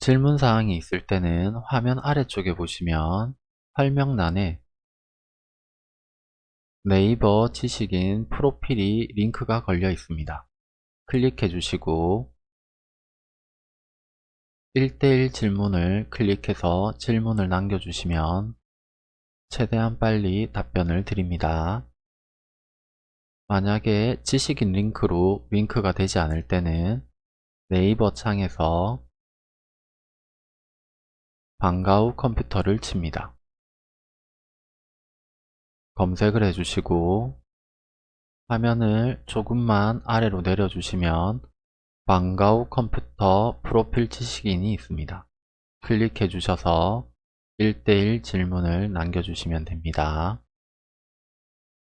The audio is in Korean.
질문사항이 있을 때는 화면 아래쪽에 보시면 설명란에 네이버 지식인 프로필이 링크가 걸려 있습니다. 클릭해 주시고 1대1 질문을 클릭해서 질문을 남겨주시면 최대한 빨리 답변을 드립니다. 만약에 지식인 링크로 링크가 되지 않을 때는 네이버 창에서 방과후 컴퓨터를 칩니다. 검색을 해주시고 화면을 조금만 아래로 내려주시면 방과후 컴퓨터 프로필 지식인이 있습니다. 클릭해 주셔서 1대1 질문을 남겨주시면 됩니다.